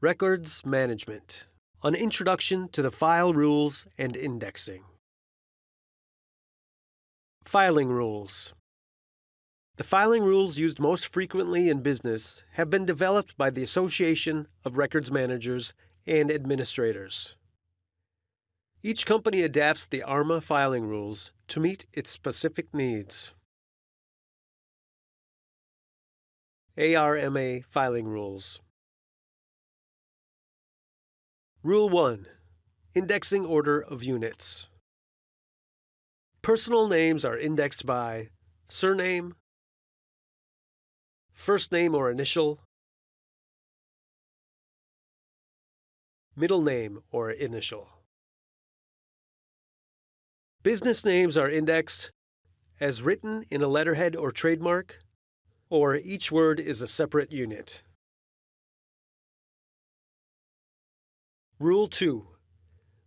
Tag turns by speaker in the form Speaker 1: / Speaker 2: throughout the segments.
Speaker 1: Records Management An Introduction to the File Rules and Indexing. Filing Rules The filing rules used most frequently in business have been developed by the Association of Records Managers and Administrators. Each company adapts the ARMA filing rules to meet its specific needs. ARMA Filing Rules Rule 1 Indexing Order of Units. Personal names are indexed by surname, first name or initial, middle name or initial. Business names are indexed as written in a letterhead or trademark, or each word is a separate unit. Rule 2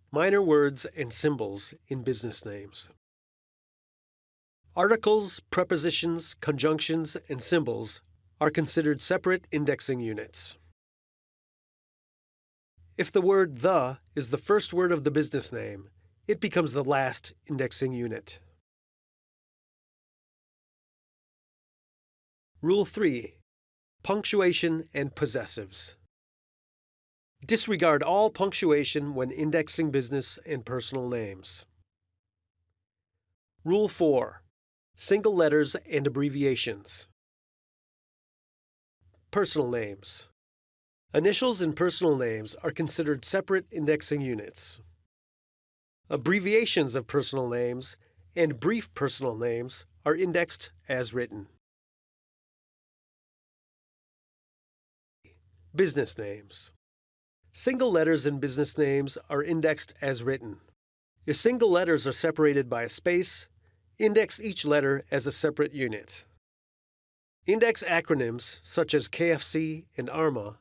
Speaker 1: Minor words and symbols in business names. Articles, prepositions, conjunctions, and symbols are considered separate indexing units. If the word the is the first word of the business name, it becomes the last indexing unit. Rule 3 Punctuation and Possessives. Disregard all punctuation when indexing business and personal names. Rule 4. Single letters and abbreviations. Personal names. Initials in personal names are considered separate indexing units. Abbreviations of personal names and brief personal names are indexed as written. Business names. Single letters in business names are indexed as written. If single letters are separated by a space, index each letter as a separate unit. Index acronyms such as KFC and ARMA,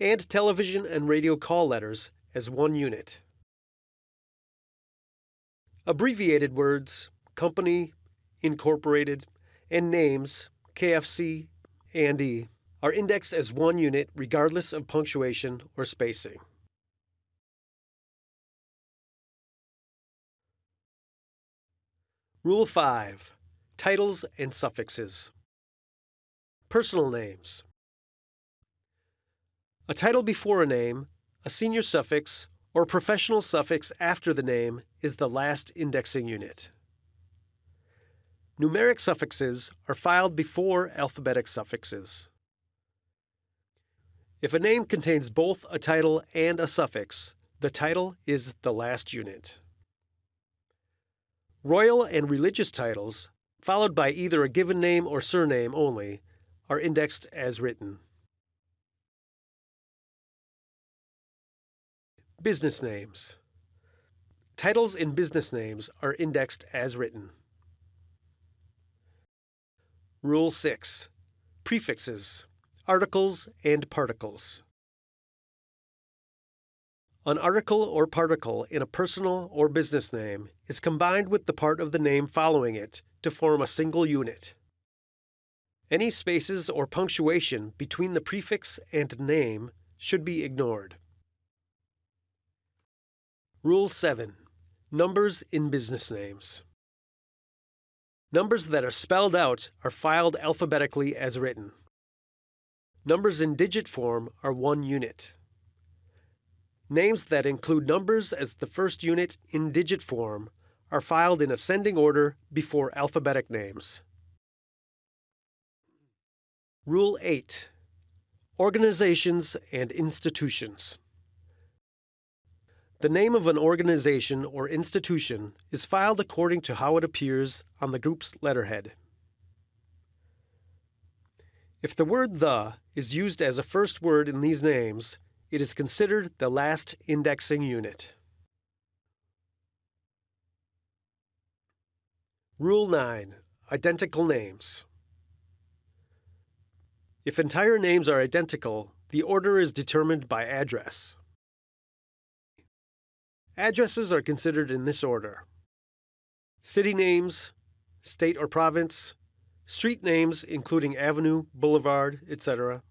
Speaker 1: and television and radio call letters as one unit. Abbreviated words, company, incorporated, and names, KFC, and E, are indexed as one unit regardless of punctuation or spacing. Rule 5 Titles and Suffixes. Personal names. A title before a name, a senior suffix, or professional suffix after the name is the last indexing unit. Numeric suffixes are filed before alphabetic suffixes. If a name contains both a title and a suffix, the title is the last unit. Royal and religious titles, followed by either a given name or surname only, are indexed as written. Business names. Titles in business names are indexed as written. Rule 6. Prefixes articles, and particles. An article or particle in a personal or business name is combined with the part of the name following it to form a single unit. Any spaces or punctuation between the prefix and name should be ignored. Rule 7. Numbers in business names. Numbers that are spelled out are filed alphabetically as written. Numbers in digit form are one unit. Names that include numbers as the first unit in digit form are filed in ascending order before alphabetic names. Rule 8 Organizations and Institutions. The name of an organization or institution is filed according to how it appears on the group's letterhead. If the word the is used as a first word in these names, it is considered the last indexing unit. Rule 9. Identical names. If entire names are identical, the order is determined by address. Addresses are considered in this order city names, state or province, street names including avenue, boulevard, etc.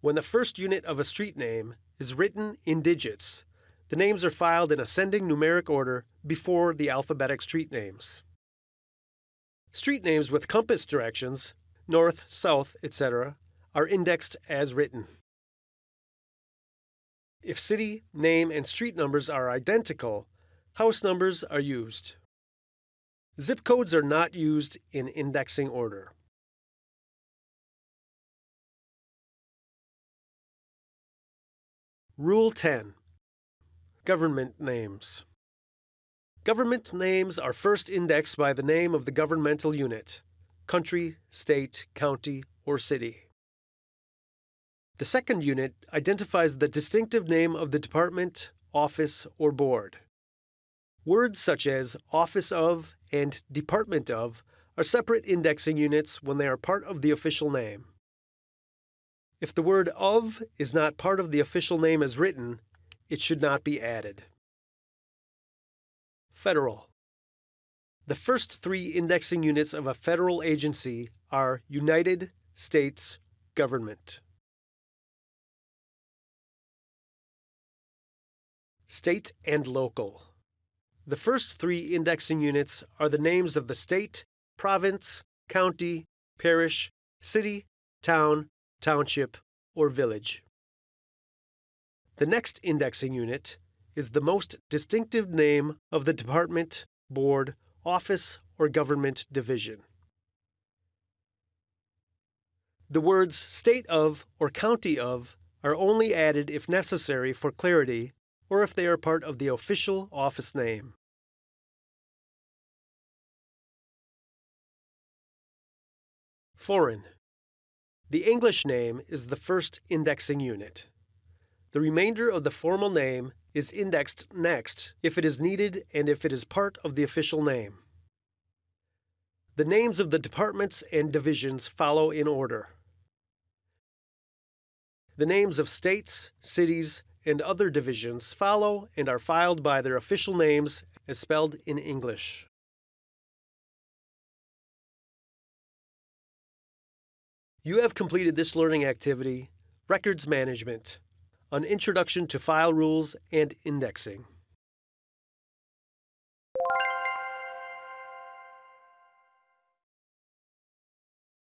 Speaker 1: When the first unit of a street name is written in digits, the names are filed in ascending numeric order before the alphabetic street names. Street names with compass directions, north, south, etc., are indexed as written. If city, name, and street numbers are identical, house numbers are used. Zip codes are not used in indexing order. Rule 10 Government Names Government names are first indexed by the name of the governmental unit country, state, county, or city. The second unit identifies the distinctive name of the department, office, or board. Words such as office of and department of are separate indexing units when they are part of the official name. If the word of is not part of the official name as written, it should not be added. Federal. The first three indexing units of a federal agency are United States Government. State and local. The first three indexing units are the names of the state, province, county, parish, city, town, township, or village. The next indexing unit is the most distinctive name of the department, board, office, or government division. The words state of or county of are only added if necessary for clarity or if they are part of the official office name. Foreign. The English name is the first indexing unit. The remainder of the formal name is indexed next if it is needed and if it is part of the official name. The names of the departments and divisions follow in order. The names of states, cities, and other divisions follow and are filed by their official names as spelled in English. You have completed this learning activity, Records Management, an introduction to file rules and indexing.